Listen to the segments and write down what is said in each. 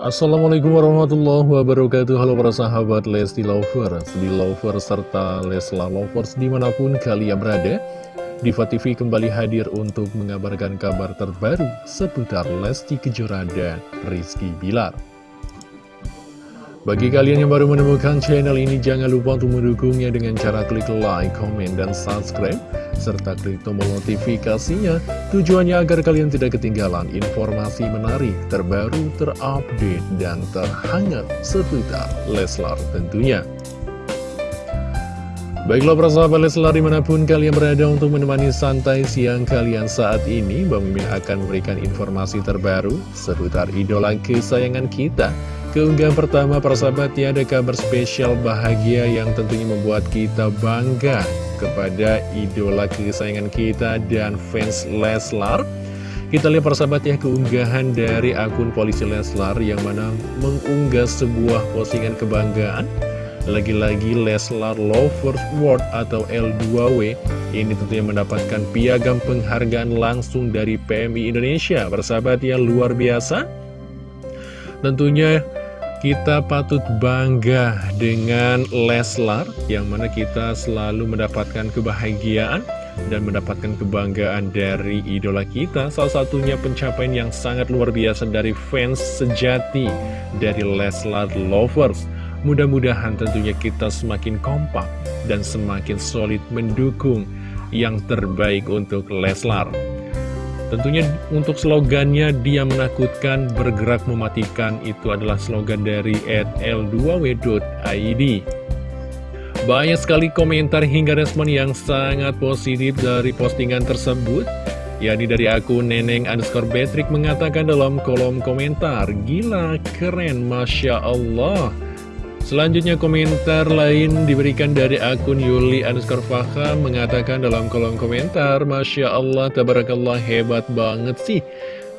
Assalamualaikum warahmatullahi wabarakatuh. Halo para sahabat Lesti Lovers, di Lovers serta Lesla Lovers di mana pun kalian berada Diva TV kembali hadir untuk mengabarkan kabar terbaru seputar Lesti Kejora dan Rizky Bilar. Bagi kalian yang baru menemukan channel ini, jangan lupa untuk mendukungnya dengan cara klik like, comment, dan subscribe, serta klik tombol notifikasinya, tujuannya agar kalian tidak ketinggalan informasi menarik, terbaru, terupdate, dan terhangat seputar Leslar tentunya. Baiklah para sahabat Leslar di mana pun kalian berada untuk menemani santai siang kalian saat ini Bang Mimin akan memberikan informasi terbaru seputar idola kesayangan kita Keunggahan pertama para sahabat ya ada kabar spesial bahagia yang tentunya membuat kita bangga kepada idola kesayangan kita dan fans Leslar. Kita lihat para sahabat ya keunggahan dari akun polisi Leslar yang mana mengunggah sebuah postingan kebanggaan. Lagi-lagi Leslar Lovers Award atau L2W ini tentunya mendapatkan piagam penghargaan langsung dari PMI Indonesia. Persahabat yang luar biasa. Tentunya kita patut bangga dengan Leslar yang mana kita selalu mendapatkan kebahagiaan dan mendapatkan kebanggaan dari idola kita. Salah satunya pencapaian yang sangat luar biasa dari fans sejati dari Leslar Lovers. Mudah-mudahan tentunya kita semakin kompak dan semakin solid mendukung yang terbaik untuk Leslar Tentunya untuk slogannya dia menakutkan bergerak mematikan itu adalah slogan dari l2w.id Banyak sekali komentar hingga respon yang sangat positif dari postingan tersebut. Yakni dari akun Neneng underscore Patrick mengatakan dalam kolom komentar Gila, keren, Masya Allah Selanjutnya komentar lain diberikan dari akun Yuli underscore Faha mengatakan dalam kolom komentar Masya Allah, Tabarakallah, hebat banget sih.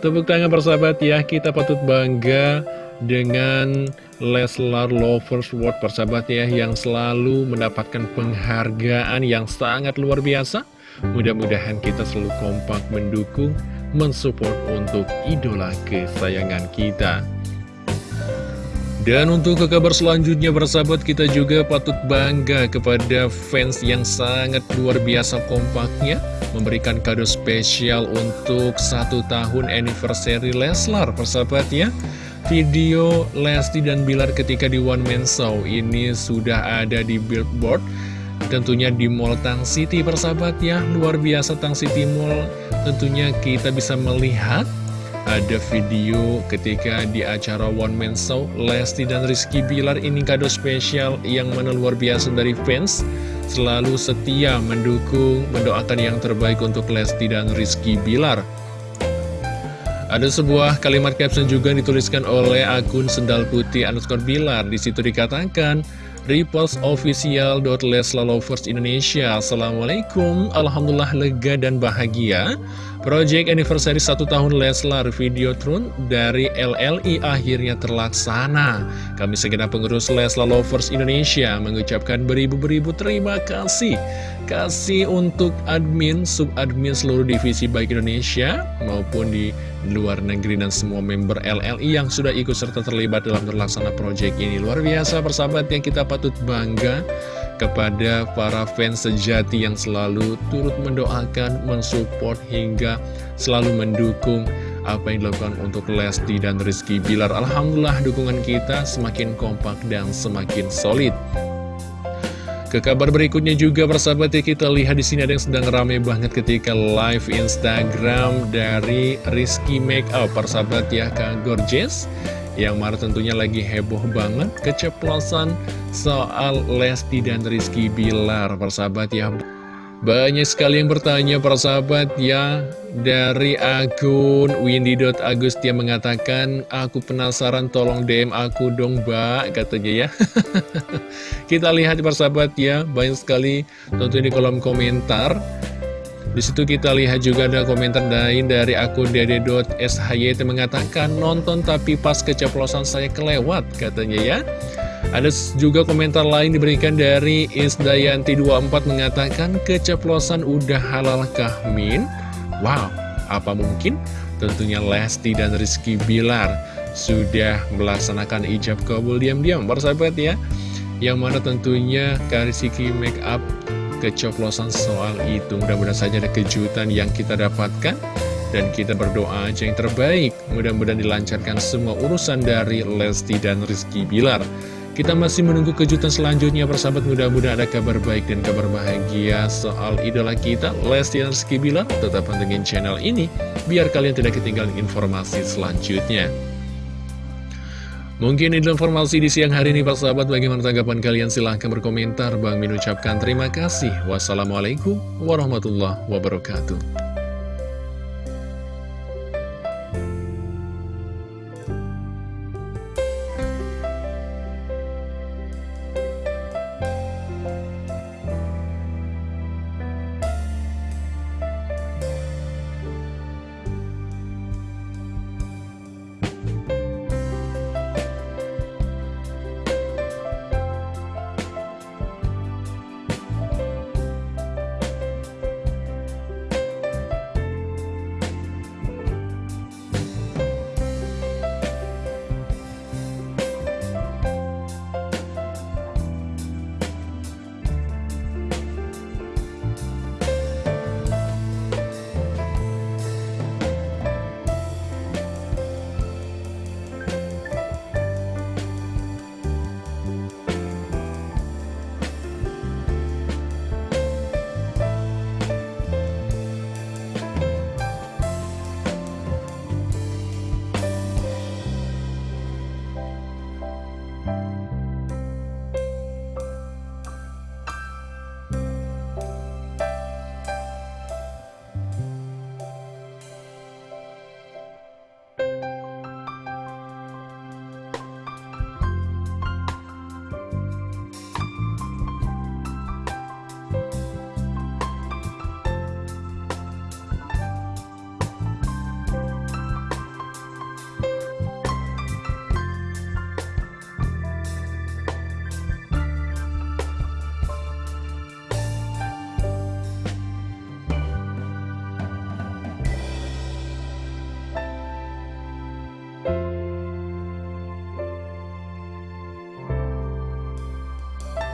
Tepuk tangan persahabat ya, kita patut bangga dengan Leslar Lovers World persahabat ya Yang selalu mendapatkan penghargaan yang sangat luar biasa. Mudah-mudahan kita selalu kompak mendukung, mensupport untuk idola kesayangan kita dan untuk ke kabar selanjutnya bersahabat kita juga patut bangga kepada fans yang sangat luar biasa kompaknya Memberikan kado spesial untuk satu tahun anniversary Leslar persahabat ya. Video Lesti dan Bilar ketika di One Man Show ini sudah ada di billboard Tentunya di Mall Tang City persahabat ya. Luar biasa Tang City Mall Tentunya kita bisa melihat ada video ketika di acara One Man Show Lesti dan Rizky Bilar ini kado spesial yang mana luar biasa dari fans. Selalu setia mendukung, mendoakan yang terbaik untuk Lesti dan Rizky Bilar. Ada sebuah kalimat caption juga dituliskan oleh akun Sendal Putih underscore Bilar. Di situ dikatakan, Repost official.leslalovers Indonesia. Assalamualaikum. Alhamdulillah lega dan bahagia Project anniversary satu tahun Leslar Videotron dari LLI akhirnya terlaksana. Kami segenap pengurus Leslar Lovers Indonesia mengucapkan beribu-beribu terima kasih. Kasih untuk admin, sub-admin seluruh divisi baik Indonesia maupun di luar negeri dan semua member LLI yang sudah ikut serta terlibat dalam terlaksana project ini. Luar biasa persahabat yang kita patut bangga kepada para fans sejati yang selalu turut mendoakan, mensupport, hingga selalu mendukung apa yang dilakukan untuk Lesti dan Rizky Bilar. Alhamdulillah dukungan kita semakin kompak dan semakin solid. Ke kabar berikutnya juga persahabat ya kita lihat di sini ada yang sedang rame banget ketika live Instagram dari Rizky Makeup persahabat ya Kak Gorgeous yang mana tentunya lagi heboh banget keceplosan soal Lesti dan Rizky Bilar persahabat ya. Banyak sekali yang bertanya persahabat ya. Dari akun Windy.Agustia mengatakan Aku penasaran tolong DM aku dong mbak Katanya ya. Kita lihat persahabat ya Banyak sekali tentunya di kolom komentar di situ kita lihat juga ada komentar lain dari akun dede.shyt mengatakan nonton tapi pas keceplosan saya kelewat katanya ya. Ada juga komentar lain diberikan dari Isdayanti24 mengatakan keceplosan udah halal kahmin. Wow, apa mungkin? Tentunya Lesti dan Rizky Bilar sudah melaksanakan ijab kabul diam-diam Persahabat ya Yang mana tentunya Karisiki make kecoplosan soal itu. Mudah-mudahan saja ada kejutan yang kita dapatkan. Dan kita berdoa aja yang terbaik. Mudah-mudahan dilancarkan semua urusan dari Lesti dan Rizky Bilar. Kita masih menunggu kejutan selanjutnya persahabat. Mudah-mudahan ada kabar baik dan kabar bahagia soal idola kita Lesti dan Rizky Bilar. Tetap pantengin channel ini biar kalian tidak ketinggalan informasi selanjutnya Mungkin itu informasi di siang hari ini Pak Sahabat. Bagaimana tanggapan kalian? Silahkan berkomentar. Bang Min ucapkan terima kasih. Wassalamualaikum warahmatullahi wabarakatuh